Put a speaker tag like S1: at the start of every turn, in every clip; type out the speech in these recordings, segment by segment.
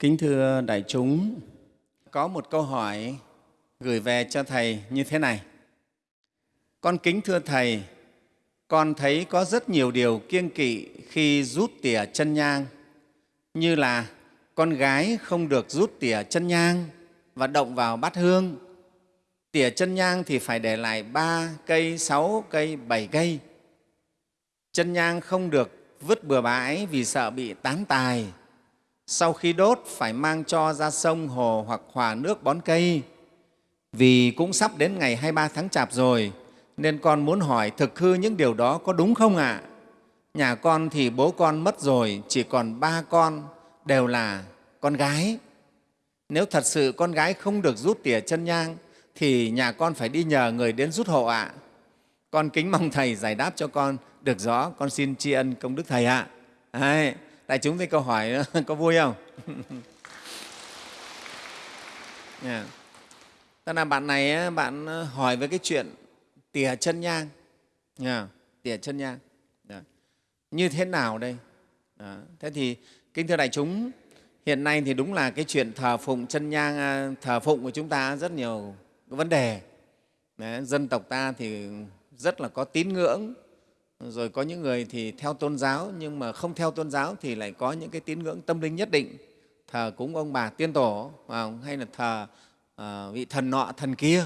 S1: Kính thưa đại chúng, có một câu hỏi gửi về cho Thầy như thế này. Con kính thưa Thầy, con thấy có rất nhiều điều kiêng kỵ khi rút tỉa chân nhang, như là con gái không được rút tỉa chân nhang và động vào bát hương. Tỉa chân nhang thì phải để lại ba cây, sáu cây, bảy cây. Chân nhang không được vứt bừa bãi vì sợ bị tán tài. Sau khi đốt phải mang cho ra sông, hồ hoặc hòa nước bón cây. Vì cũng sắp đến ngày 23 tháng Chạp rồi, nên con muốn hỏi thực hư những điều đó có đúng không ạ? À? Nhà con thì bố con mất rồi, chỉ còn ba con, đều là con gái. Nếu thật sự con gái không được rút tỉa chân nhang, thì nhà con phải đi nhờ người đến rút hộ ạ. À. Con kính mong Thầy giải đáp cho con được rõ, con xin tri ân công đức Thầy ạ. À. Đấy, đại chúng thấy câu hỏi có vui không? yeah. Tức là bạn này bạn ờ, hỏi về cái chuyện tỉa chân nhang, yeah. tỉa chân nhang. Yeah. Như thế nào đây? Đó. Thế thì kính thưa đại chúng, hiện nay thì đúng là cái chuyện thờ phụng chân nhang, à, thờ phụng của chúng ta rất nhiều vấn đề. Đấy, dân tộc ta thì rất là có tín ngưỡng, rồi có những người thì theo tôn giáo nhưng mà không theo tôn giáo thì lại có những cái tín ngưỡng tâm linh nhất định, thờ cúng ông bà tiên tổ hay là thờ uh, vị thần nọ thần kia.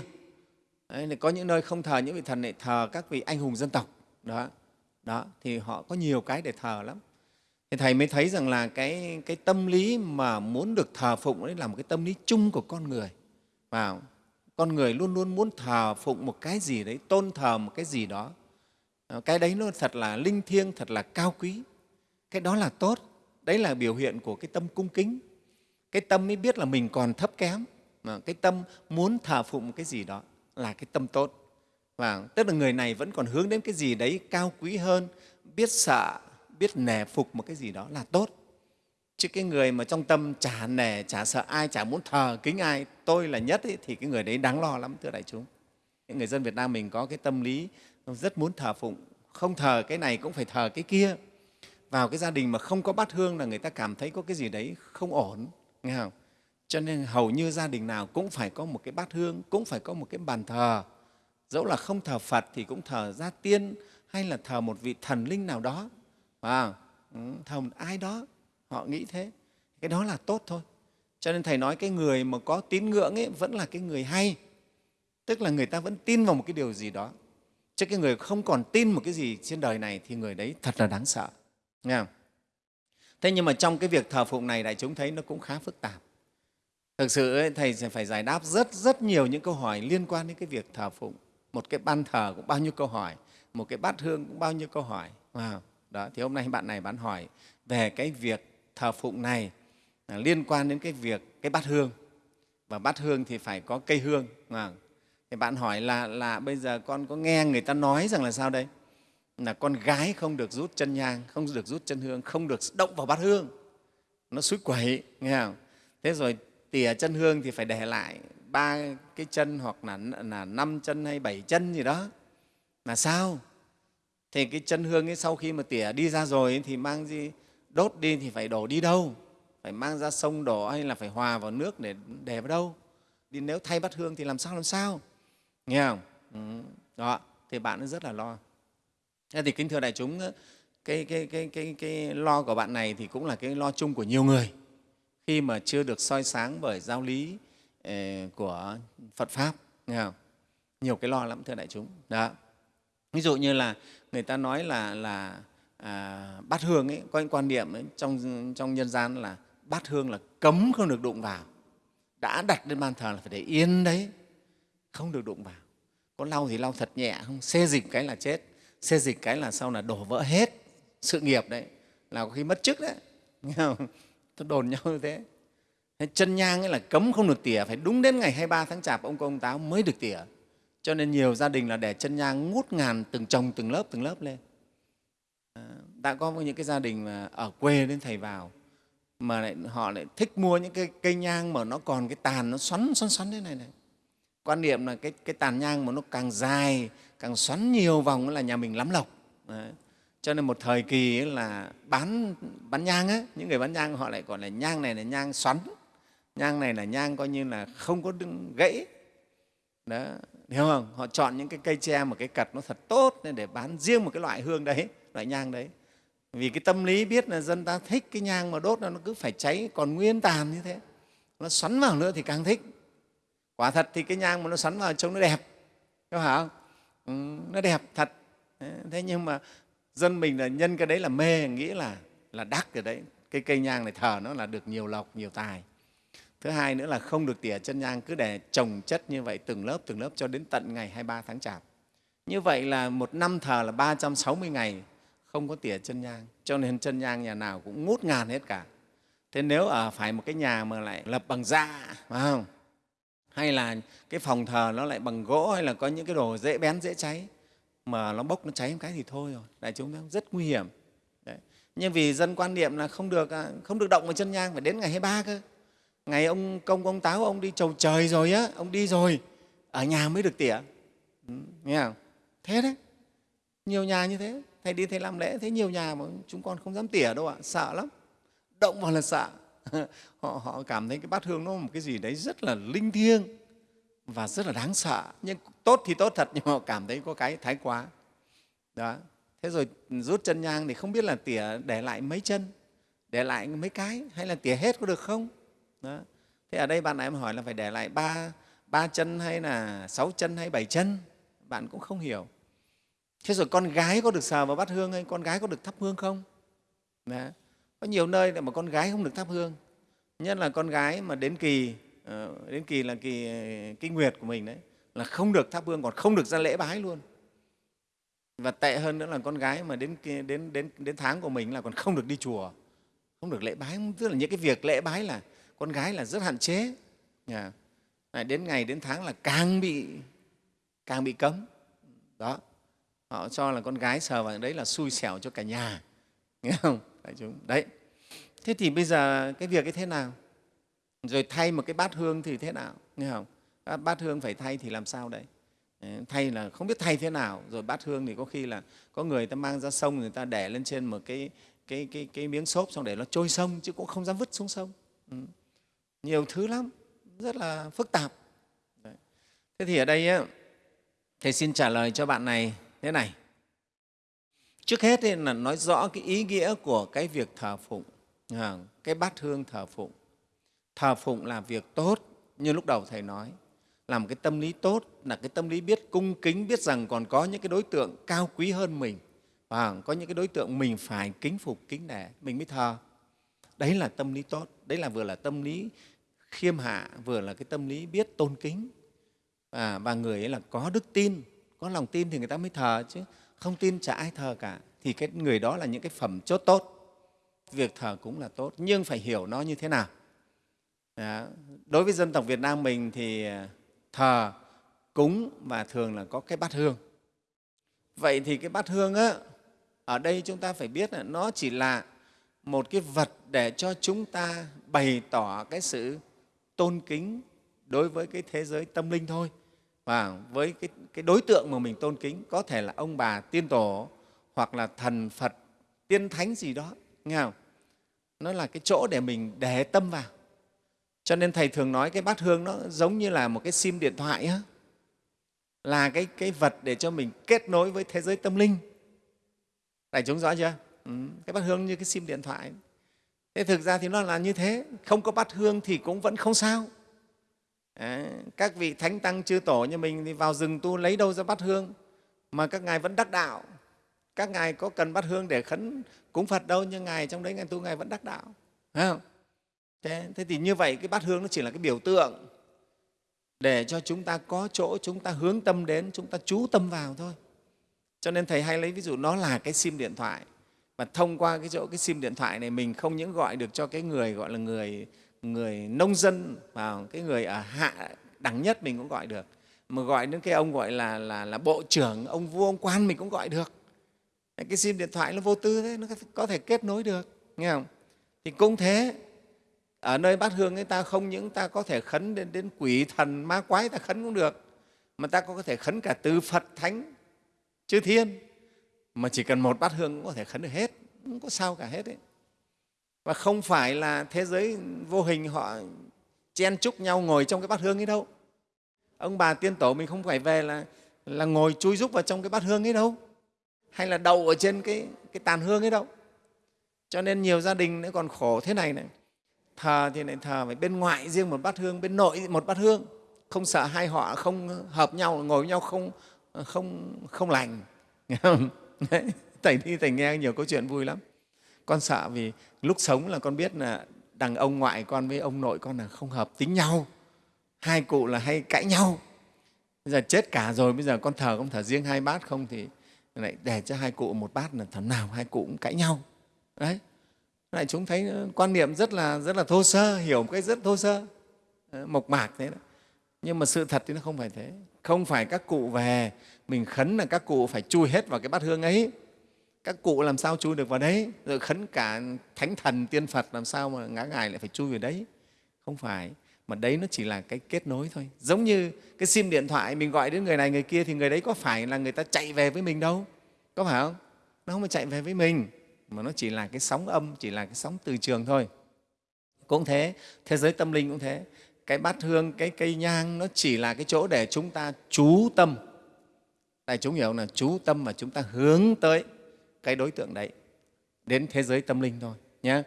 S1: Đấy, có những nơi không thờ những vị thần này thờ các vị anh hùng dân tộc. Đó, đó thì họ có nhiều cái để thờ lắm. Thì thầy mới thấy rằng là cái, cái tâm lý mà muốn được thờ phụng đấy là một cái tâm lý chung của con người vào con người luôn luôn muốn thờ phụng một cái gì đấy tôn thờ một cái gì đó cái đấy nó thật là linh thiêng thật là cao quý. Cái đó là tốt. Đấy là biểu hiện của cái tâm cung kính. Cái tâm mới biết là mình còn thấp kém. Mà cái tâm muốn thờ phụng cái gì đó là cái tâm tốt. Và tức là người này vẫn còn hướng đến cái gì đấy cao quý hơn biết sợ biết nể phục một cái gì đó là tốt. Chứ cái người mà trong tâm chả nể chả sợ ai chả muốn thờ kính ai tôi là nhất ấy, thì cái người đấy đáng lo lắm thưa đại chúng. Những người dân việt nam mình có cái tâm lý rất muốn thờ phụng. Không thờ cái này cũng phải thờ cái kia. Vào cái gia đình mà không có bát hương là người ta cảm thấy có cái gì đấy không ổn nghe không? Cho nên hầu như gia đình nào cũng phải có một cái bát hương cũng phải có một cái bàn thờ. Dẫu là không thờ phật thì cũng thờ gia tiên hay là thờ một vị thần linh nào đó. À, thờ một ai đó họ nghĩ thế. Cái đó là tốt thôi. Cho nên thầy nói cái người mà có tín ngưỡng ấy vẫn là cái người hay. Tức là người ta vẫn tin vào một cái điều gì đó chứ cái người không còn tin một cái gì trên đời này thì người đấy thật là đáng sợ. Nghe không? thế nhưng mà trong cái việc thờ phụng này đại chúng thấy nó cũng khá phức tạp. Thực sự ấy, thầy sẽ phải giải đáp rất rất nhiều những câu hỏi liên quan đến cái việc thờ phụng. Một cái ban thờ cũng bao nhiêu câu hỏi một cái bát hương cũng bao nhiêu câu hỏi. Wow. đó thì hôm nay bạn này bạn hỏi về cái việc thờ phụng này liên quan đến cái việc cái bát hương. Và bát hương thì phải có cây hương thì bạn hỏi là là bây giờ con có nghe người ta nói rằng là sao đây? Là con gái không được rút chân nhang không được rút chân hương không được động vào bát hương. Nó suối quẩy nghe không? Thế rồi tỉa chân hương thì phải để lại ba cái chân hoặc là là năm chân hay bảy chân gì đó. Là sao? Thì cái chân hương ấy sau khi mà tỉa đi ra rồi ấy, thì mang gì? Đốt đi thì phải đổ đi đâu? Phải mang ra sông đổ hay là phải hòa vào nước để để vào đâu? Đi nếu thay bát hương thì làm sao làm sao? Nghe không ừ. đó thì bạn rất là lo thế thì kính thưa đại chúng cái, cái, cái, cái, cái lo của bạn này thì cũng là cái lo chung của nhiều người khi mà chưa được soi sáng bởi giáo lý ờ, của Phật Pháp. Nghe không? Nhiều cái lo lắm, thưa đại chúng. Đó. Ví dụ như là người ta nói là, là à, bát hương ấy, có những quan niệm ấy, trong, trong nhân gian là bát hương là cấm không được đụng vào. Đã đặt lên ban thờ là phải để yên đấy, không được đụng vào. Có lau thì lau thật nhẹ, không xê dịch cái là chết, xê dịch cái là sau là đổ vỡ hết sự nghiệp đấy, là có khi mất chức đấy. Nghe không? Tôi đồn nhau như thế. Chân nhang ấy là cấm không được tỉa, phải đúng đến ngày 23 tháng Chạp ông công táo mới được tỉa. Cho nên nhiều gia đình là để chân nhang ngút ngàn từng chồng từng lớp từng lớp lên. À, đã có những cái gia đình mà ở quê đến thầy vào mà lại, họ lại thích mua những cái cây nhang mà nó còn cái tàn nó xoắn xoắn xoắn thế này này. Quan niệm là cái, cái tàn nhang mà nó càng dài, càng xoắn nhiều vòng là nhà mình lắm lộc. Đấy. cho nên một thời kỳ ấy là bán bán nhang á những người bán nhang họ lại gọi là nhang này là nhang xoắn nhang này là nhang coi như là không có gãy. Đó hiểu không? Họ chọn những cái cây tre một cái cật nó thật tốt để bán riêng một cái loại hương đấy loại nhang đấy. Vì cái tâm lý biết là dân ta thích cái nhang mà đốt nó cứ phải cháy còn nguyên tàn như thế. Nó xoắn vào nữa thì càng thích quả thật thì cái nhang mà nó sắn vào trông nó đẹp. Có phải không? Ừ, nó đẹp thật. Thế nhưng mà dân mình là nhân cái đấy là mê nghĩ là là đắc rồi đấy. Cái cây nhang này thờ nó là được nhiều lộc nhiều tài. Thứ hai nữa là không được tỉa chân nhang cứ để trồng chất như vậy từng lớp từng lớp cho đến tận ngày 23 tháng chạp. Như vậy là một năm thờ là 360 ngày không có tỉa chân nhang. Cho nên chân nhang nhà nào cũng ngút ngàn hết cả. Thế nếu ở phải một cái nhà mà lại lập bằng da phải không? Hay là cái phòng thờ nó lại bằng gỗ hay là có những cái đồ dễ bén dễ cháy? Mà nó bốc nó cháy một cái thì thôi rồi. Đại chúng rất nguy hiểm. Đấy. nhưng vì dân quan niệm là không được à, không được động vào chân nhang phải đến ngày 23 cơ. Ngày ông công ông táo ông đi chầu trời rồi á ông đi rồi ở nhà mới được tỉa. Ừ, nghe không? Thế đấy. Nhiều nhà như thế. Thầy đi thầy làm lễ thế nhiều nhà mà chúng con không dám tỉa đâu ạ. Sợ lắm. Động vào là sợ. họ, họ cảm thấy cái bát hương nó một cái gì đấy rất là linh thiêng và rất là đáng sợ. Nhưng tốt thì tốt thật nhưng mà họ cảm thấy có cái thái quá. Đó. Thế rồi rút chân nhang thì không biết là tỉa để lại mấy chân để lại mấy cái hay là tỉa hết có được không? Đó. thế ở đây bạn này em hỏi là phải để lại ba ba chân hay là sáu chân hay bảy chân? Bạn cũng không hiểu. Thế rồi con gái có được sờ vào bát hương hay con gái có được thắp hương không? Đó có nhiều nơi mà con gái không được thắp hương. Nhất là con gái mà đến kỳ ờ, đến kỳ là kỳ kinh nguyệt của mình đấy là không được thắp hương còn không được ra lễ bái luôn. Và tệ hơn nữa là con gái mà đến đến đến đến tháng của mình là còn không được đi chùa không được lễ bái. Tức là những cái việc lễ bái là con gái là rất hạn chế. Nhà Này, đến ngày đến tháng là càng bị càng bị cấm. Đó họ cho là con gái sờ vào đấy là xui xẻo cho cả nhà nghe không? Đại chúng. Đấy. Thế thì bây giờ cái việc ấy thế nào? Rồi thay một cái bát hương thì thế nào? Nghe không? Bát hương phải thay thì làm sao đấy ờ, thay là không biết thay thế nào. Rồi bát hương thì có khi là có người ta mang ra sông người ta để lên trên một cái cái cái cái miếng xốp xong để nó trôi sông chứ cũng không dám vứt xuống sông. Ừ. nhiều thứ lắm. Rất là phức tạp. Đấy. thế thì ở đây á, thầy xin trả lời cho bạn này thế này trước hết là nói rõ cái ý nghĩa của cái việc thờ phụng à, cái bát hương thờ phụng. Thờ phụng là việc tốt như lúc đầu thầy nói. Là một cái tâm lý tốt là cái tâm lý biết cung kính biết rằng còn có những cái đối tượng cao quý hơn mình và có những cái đối tượng mình phải kính phục kính nể mình mới thờ. Đấy là tâm lý tốt đấy là vừa là tâm lý khiêm hạ vừa là cái tâm lý biết tôn kính. À, và người ấy là có đức tin có lòng tin thì người ta mới thờ chứ không tin chả ai thờ cả thì cái người đó là những cái phẩm chốt tốt. Việc thờ cũng là tốt nhưng phải hiểu nó như thế nào. Đó. đối với dân tộc việt nam mình thì à, thờ cúng và thường là có cái bát hương. Vậy thì cái bát hương á, ở đây chúng ta phải biết là nó chỉ là một cái vật để cho chúng ta bày tỏ cái sự tôn kính đối với cái thế giới tâm linh thôi và với cái, cái đối tượng mà mình tôn kính có thể là ông bà tiên tổ hoặc là thần phật tiên thánh gì đó nghe không? Nó là cái chỗ để mình để tâm vào. Cho nên thầy thường nói cái bát hương nó giống như là một cái sim điện thoại á. Là cái, cái vật để cho mình kết nối với thế giới tâm linh. Đại chúng rõ chưa? Ừ, cái bát hương như cái sim điện thoại. Thế thực ra thì nó là như thế. Không có bát hương thì cũng vẫn không sao. Đấy, các vị thánh tăng chư tổ như mình thì vào rừng tu lấy đâu ra bát hương mà các ngài vẫn đắc đạo. Các ngài có cần bát hương để khấn cúng phật đâu nhưng ngài trong đấy ngài tu ngài vẫn đắc đạo. Phải không? Thế, thế thì như vậy cái bát hương nó chỉ là cái biểu tượng để cho chúng ta có chỗ chúng ta hướng tâm đến chúng ta chú tâm vào thôi. Cho nên thầy hay lấy ví dụ nó là cái sim điện thoại và thông qua cái chỗ cái sim điện thoại này mình không những gọi được cho cái người gọi là người người nông dân và cái người ở hạ đẳng nhất mình cũng gọi được. Mà gọi đến cái ông gọi là là là bộ trưởng ông vua ông quan mình cũng gọi được. Cái sim điện thoại nó vô tư thế nó có thể kết nối được nghe không? Thì cũng thế. Ở nơi bát hương ấy ta không những ta có thể khấn đến, đến quỷ thần ma quái ta khấn cũng được mà ta có thể khấn cả từ phật thánh chư thiên. Mà chỉ cần một bát hương cũng có thể khấn được hết không có sao cả hết ấy và không phải là thế giới vô hình họ chen chúc nhau ngồi trong cái bát hương ấy đâu. Ông bà tiên tổ mình không phải về là là ngồi chui rúc vào trong cái bát hương ấy đâu. Hay là đậu ở trên cái, cái tàn hương ấy đâu. Cho nên nhiều gia đình nó còn khổ thế này này. Thờ thì lại thờ phải bên ngoại riêng một bát hương bên nội một bát hương. Không sợ hai họ không hợp nhau ngồi với nhau không không không lành. Thầy đi thầy nghe nhiều câu chuyện vui lắm con sợ vì lúc sống là con biết là đằng ông ngoại con với ông nội con là không hợp tính nhau. Hai cụ là hay cãi nhau. Bây giờ chết cả rồi, bây giờ con thờ không thờ riêng hai bát không thì lại để cho hai cụ một bát là thằng nào hai cụ cũng cãi nhau. Đấy. Lại chúng thấy quan niệm rất là rất là thô sơ, hiểu một cái rất thô sơ. Mộc mạc thế đó. Nhưng mà sự thật thì nó không phải thế. Không phải các cụ về, mình khấn là các cụ phải chui hết vào cái bát hương ấy các cụ làm sao chui được vào đấy? Rồi khấn cả thánh thần, tiên phật làm sao mà ngã ngài lại phải chui vào đấy? Không phải, mà đấy nó chỉ là cái kết nối thôi. Giống như cái sim điện thoại mình gọi đến người này, người kia thì người đấy có phải là người ta chạy về với mình đâu? Có phải không? Nó không phải chạy về với mình, mà nó chỉ là cái sóng âm, chỉ là cái sóng từ trường thôi. Cũng thế thế giới tâm linh cũng thế. Cái bát hương, cái cây nhang nó chỉ là cái chỗ để chúng ta chú tâm. Đại chúng hiểu là chú tâm mà chúng ta hướng tới cái đối tượng đấy đến thế giới tâm linh thôi nhé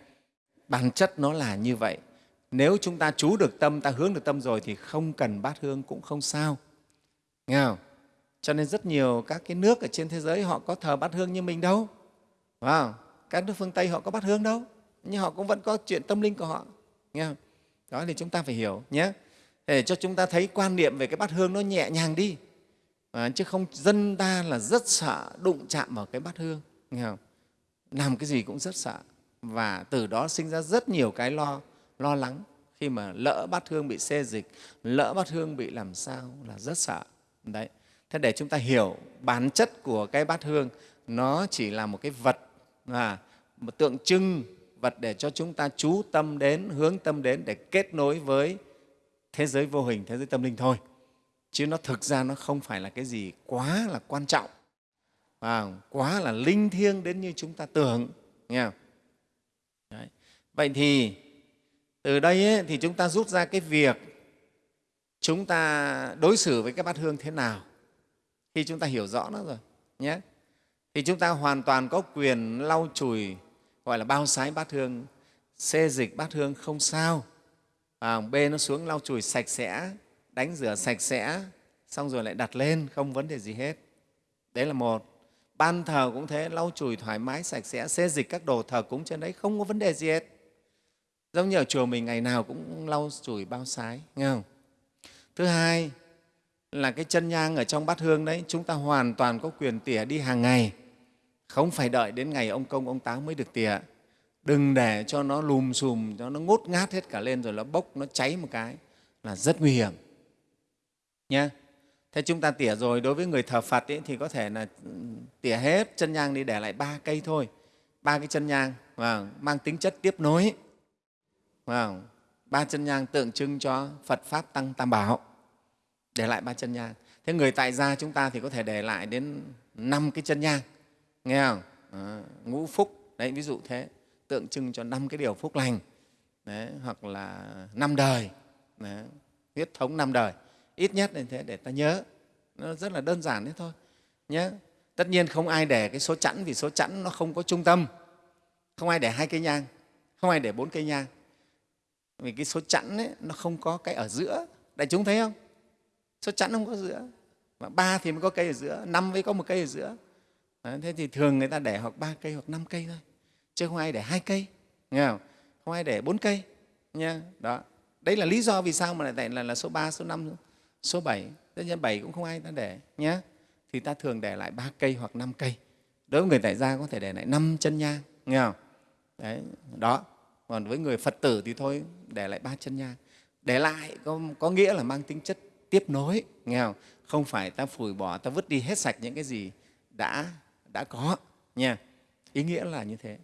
S1: bản chất nó là như vậy. Nếu chúng ta chú được tâm ta hướng được tâm rồi thì không cần bát hương cũng không sao. Nghe không? Cho nên rất nhiều các cái nước ở trên thế giới họ có thờ bát hương như mình đâu. Phải không? các nước phương tây họ có bát hương đâu. Nhưng họ cũng vẫn có chuyện tâm linh của họ. Nghe không? đó thì chúng ta phải hiểu nhé để cho chúng ta thấy quan niệm về cái bát hương nó nhẹ nhàng đi. À, chứ không dân ta là rất sợ đụng chạm vào cái bát hương nghe không? làm cái gì cũng rất sợ. Và từ đó sinh ra rất nhiều cái lo lo lắng. Khi mà lỡ bát hương bị xê dịch lỡ bát hương bị làm sao là rất sợ. Đấy. Thế để chúng ta hiểu bản chất của cái bát hương nó chỉ là một cái vật à, một tượng trưng vật để cho chúng ta chú tâm đến hướng tâm đến để kết nối với thế giới vô hình thế giới tâm linh thôi. Chứ nó thực ra nó không phải là cái gì quá là quan trọng à, quá là linh thiêng đến như chúng ta tưởng nghe không? Đấy. vậy thì từ đây ấy, thì chúng ta rút ra cái việc chúng ta đối xử với cái bát hương thế nào. Khi chúng ta hiểu rõ nó rồi nhé. Thì chúng ta hoàn toàn có quyền lau chùi gọi là bao sái bát hương xê dịch bát hương không sao. À, bê nó xuống lau chùi sạch sẽ đánh rửa sạch sẽ xong rồi lại đặt lên không vấn đề gì hết. Đấy là một ban thờ cũng thế, lau chùi thoải mái, sạch sẽ, xê dịch các đồ thờ cúng trên đấy, không có vấn đề gì hết. Giống như ở chùa mình, ngày nào cũng lau chùi, bao sái, nghe không? Thứ hai là cái chân nhang ở trong bát hương đấy, chúng ta hoàn toàn có quyền tỉa đi hàng ngày. Không phải đợi đến ngày ông công, ông táo mới được tỉa. Đừng để cho nó lùm xùm, cho nó ngốt ngát hết cả lên rồi nó bốc, nó cháy một cái là rất nguy hiểm. Nha thế chúng ta tỉa rồi đối với người thờ phật ấy, thì có thể là ừ, tỉa hết chân nhang đi để lại ba cây thôi. Ba cái chân nhang và mang tính chất tiếp nối. Vâng, ba chân nhang tượng trưng cho phật pháp tăng tam bảo. Để lại ba chân nhang. Thế người tại gia chúng ta thì có thể để lại đến năm cái chân nhang nghe không? À, ngũ phúc đấy ví dụ thế tượng trưng cho năm cái điều phúc lành đấy, hoặc là năm đời đấy, huyết thống năm đời ít nhất là thế để ta nhớ. Nó rất là đơn giản thế thôi nhé tất nhiên không ai để cái số chẵn vì số chẵn nó không có trung tâm. Không ai để hai cây nhang không ai để bốn cây nhang. Vì cái số chẵn ấy, nó không có cái ở giữa. Đại chúng thấy không? Số chẵn không có giữa. Mà ba thì mới có cây ở giữa năm mới có một cây ở giữa. Đấy, thế thì thường người ta để hoặc ba cây hoặc năm cây thôi chứ không ai để hai cây nghe không? không ai để bốn cây nha đó. Đấy là lý do vì sao mà lại là, là số 3, số 5, số 7 tất nhiên 7 cũng không ai ta để nhé thì ta thường để lại ba cây hoặc năm cây. Đối với người tại gia có thể để lại năm chân nhang nghe không? Đấy đó. Còn với người phật tử thì thôi để lại ba chân nhang để lại có, có nghĩa là mang tính chất tiếp nối nghe không? Không phải ta phủi bỏ ta vứt đi hết sạch những cái gì đã đã có nha. Ý nghĩa là như thế.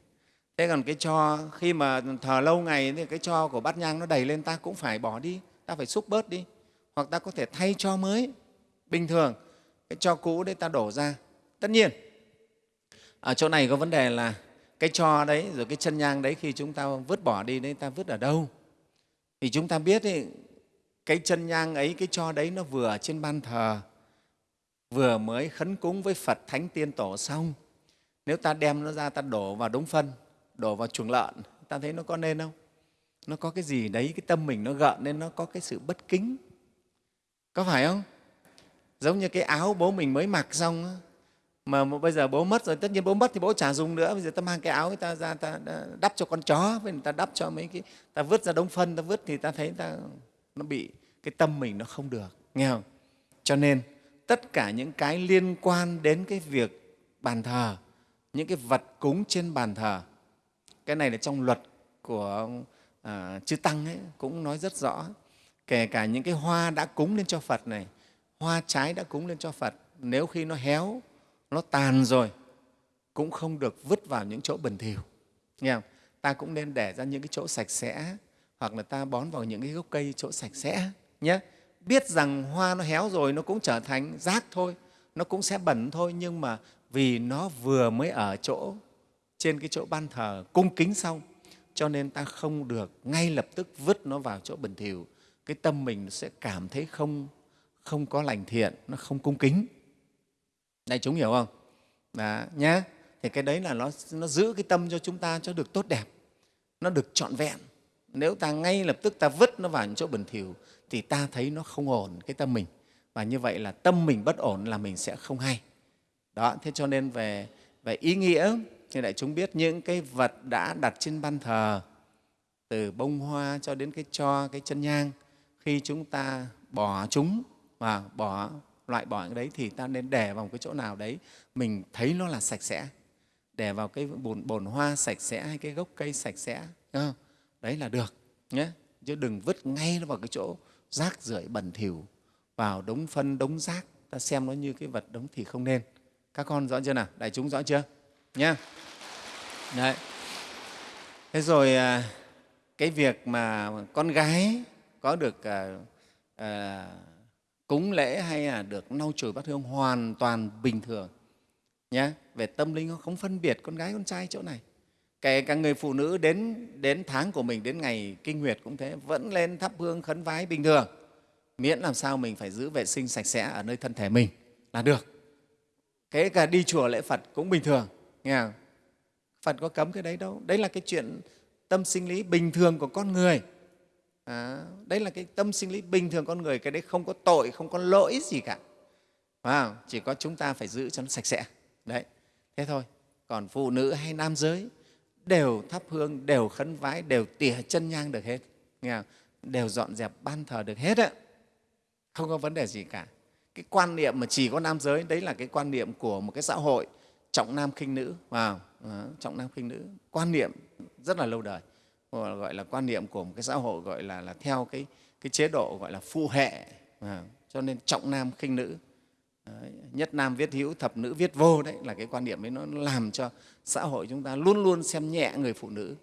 S1: Thế còn cái cho khi mà thờ lâu ngày thì cái cho của bát nhang nó đầy lên ta cũng phải bỏ đi ta phải xúc bớt đi hoặc ta có thể thay cho mới. Bình thường cái cho cũ đấy ta đổ ra. Tất nhiên ở chỗ này có vấn đề là cái cho đấy rồi cái chân nhang đấy khi chúng ta vứt bỏ đi đấy ta vứt ở đâu? Thì chúng ta biết ấy, cái chân nhang ấy cái cho đấy nó vừa ở trên ban thờ vừa mới khấn cúng với phật thánh tiên tổ xong. Nếu ta đem nó ra ta đổ vào đống phân đổ vào chuồng lợn ta thấy nó có nên không? Nó có cái gì đấy cái tâm mình nó gợn nên nó có cái sự bất kính có phải không? Giống như cái áo bố mình mới mặc xong mà bây giờ bố mất rồi tất nhiên bố mất thì bố chả dùng nữa. Bây giờ ta mang cái áo người ta ra ta đắp cho con chó với người ta đắp cho mấy cái ta vứt ra đống phân ta vứt thì ta thấy ta nó bị cái tâm mình nó không được nghe không? Cho nên tất cả những cái liên quan đến cái việc bàn thờ những cái vật cúng trên bàn thờ cái này là trong luật của à, chư tăng ấy cũng nói rất rõ kể cả những cái hoa đã cúng lên cho phật này, hoa trái đã cúng lên cho phật, nếu khi nó héo, nó tàn rồi, cũng không được vứt vào những chỗ bẩn thỉu. Nghe không? ta cũng nên để ra những cái chỗ sạch sẽ, hoặc là ta bón vào những cái gốc cây chỗ sạch sẽ nhé biết rằng hoa nó héo rồi nó cũng trở thành rác thôi, nó cũng sẽ bẩn thôi, nhưng mà vì nó vừa mới ở chỗ, trên cái chỗ ban thờ cung kính xong, cho nên ta không được ngay lập tức vứt nó vào chỗ bẩn thỉu cái tâm mình sẽ cảm thấy không không có lành thiện nó không cung kính. Đại chúng hiểu không? Đó, nhá. Thì cái đấy là nó nó giữ cái tâm cho chúng ta cho được tốt đẹp nó được trọn vẹn. Nếu ta ngay lập tức ta vứt nó vào những chỗ bẩn thỉu thì ta thấy nó không ổn cái tâm mình. Và như vậy là tâm mình bất ổn là mình sẽ không hay. Đó thế cho nên về về ý nghĩa thì đại chúng biết những cái vật đã đặt trên ban thờ từ bông hoa cho đến cái cho cái chân nhang khi chúng ta bỏ chúng và bỏ loại bỏ cái đấy thì ta nên để vào một cái chỗ nào đấy mình thấy nó là sạch sẽ. Để vào cái bồn, bồn hoa sạch sẽ hay cái gốc cây sạch sẽ không? đấy là được nhé. Chứ đừng vứt ngay nó vào cái chỗ rác rưởi bẩn thỉu vào đống phân đống rác. Ta xem nó như cái vật đống thì không nên. Các con rõ chưa nào? Đại chúng rõ chưa? Nhé đấy. Thế rồi à, cái việc mà con gái có được à, à, cúng lễ hay là được lau chùi bát hương hoàn toàn bình thường nhé về tâm linh nó không phân biệt con gái con trai chỗ này. Kể cả người phụ nữ đến đến tháng của mình đến ngày kinh nguyệt cũng thế vẫn lên thắp hương khấn vái bình thường. Miễn làm sao mình phải giữ vệ sinh sạch sẽ ở nơi thân thể mình là được. Kể cả đi chùa lễ phật cũng bình thường nghe không? phật có cấm cái đấy đâu. Đấy là cái chuyện tâm sinh lý bình thường của con người à, đấy là cái tâm sinh lý bình thường con người cái đấy không có tội không có lỗi gì cả. À, chỉ có chúng ta phải giữ cho nó sạch sẽ. Đấy thế thôi. Còn phụ nữ hay nam giới đều thắp hương đều khấn vái đều tỉa chân nhang được hết. Nghe không? đều dọn dẹp ban thờ được hết á. Không có vấn đề gì cả. Cái quan niệm mà chỉ có nam giới đấy là cái quan niệm của một cái xã hội trọng nam khinh nữ. Vào wow. Ờ, trọng nam khinh nữ. Quan niệm rất là lâu đời. Ờ, gọi là quan niệm của một cái xã hội gọi là, là theo cái, cái chế độ gọi là phụ hệ. À, cho nên trọng nam khinh nữ. Đấy, nhất nam viết hữu thập nữ viết vô đấy là cái quan niệm ấy nó làm cho xã hội chúng ta luôn luôn xem nhẹ người phụ nữ.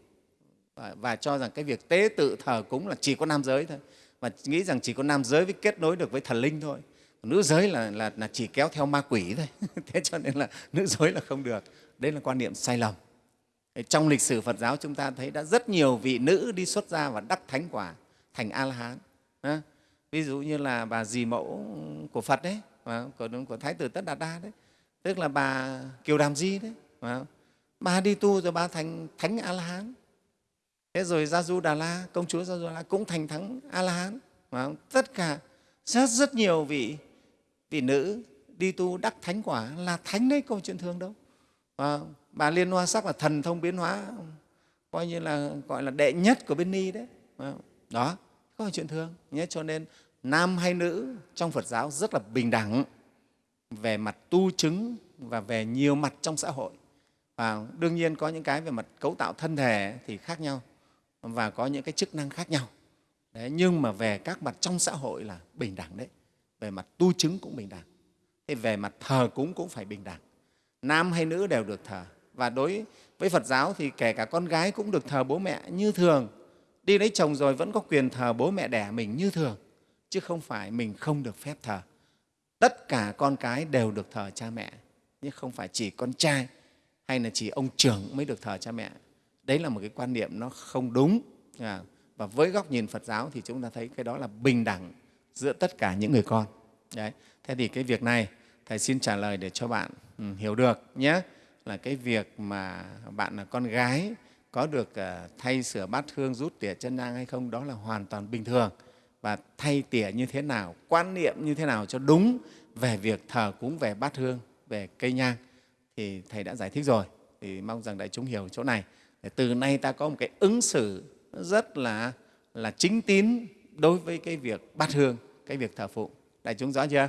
S1: Và, và cho rằng cái việc tế tự thờ cúng là chỉ có nam giới thôi. Và nghĩ rằng chỉ có nam giới mới kết nối được với thần linh thôi. Nữ giới là, là, là chỉ kéo theo ma quỷ thôi. Thế cho nên là nữ giới là không được. Đây là quan niệm sai lầm trong lịch sử Phật giáo chúng ta thấy đã rất nhiều vị nữ đi xuất gia và đắc thánh quả thành a la hán ví dụ như là bà dì mẫu của Phật đấy của, của Thái tử Tất Đạt Đa đấy. Tức là bà Kiều Đàm Di đấy bà đi tu rồi bà thành thánh a la hán thế rồi gia du đà la công chúa gia du đà la cũng thành thắng a la hán tất cả rất rất nhiều vị vị nữ đi tu đắc thánh quả là thánh đấy câu chuyện thường đâu bà liên hoa sắc là thần thông biến hóa coi như là gọi là đệ nhất của bên ni đấy. Đó có phải chuyện thường nhé. Cho nên nam hay nữ trong phật giáo rất là bình đẳng về mặt tu chứng và về nhiều mặt trong xã hội. Và đương nhiên có những cái về mặt cấu tạo thân thể thì khác nhau và có những cái chức năng khác nhau. Đấy, nhưng mà về các mặt trong xã hội là bình đẳng đấy. Về mặt tu chứng cũng bình đẳng. Thế về mặt thờ cúng cũng phải bình đẳng. Nam hay nữ đều được thờ và đối với Phật giáo thì kể cả con gái cũng được thờ bố mẹ như thường. Đi lấy chồng rồi vẫn có quyền thờ bố mẹ đẻ mình như thường, chứ không phải mình không được phép thờ. Tất cả con cái đều được thờ cha mẹ, nhưng không phải chỉ con trai hay là chỉ ông trưởng mới được thờ cha mẹ đấy là một cái quan niệm nó không đúng à, và với góc nhìn phật giáo thì chúng ta thấy cái đó là bình đẳng giữa tất cả những người con đấy thế thì cái việc này thầy xin trả lời để cho bạn ừ, hiểu được nhé là cái việc mà bạn là con gái có được ờ, thay sửa bát hương rút tỉa chân nhang hay không, đó là hoàn toàn bình thường. Và thay tỉa như thế nào, quan niệm như thế nào cho đúng về việc thờ cúng, về bát hương, về cây nhang thì thầy đã giải thích rồi. Thì mong rằng đại chúng hiểu chỗ này. Để từ nay ta có một cái ứng xử rất là là chính tín đối với cái việc bát hương, cái việc thờ phụng. Đại chúng rõ chưa?